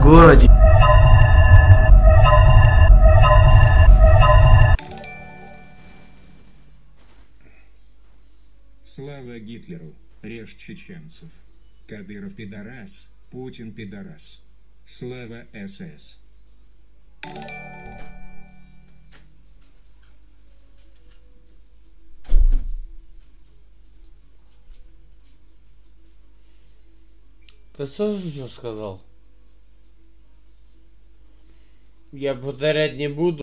городе. Слава Гитлеру, режь чеченцев. Кадыров пидорас, Путин пидорас. Слава СС. Ты что же сказал? Я повторять не буду.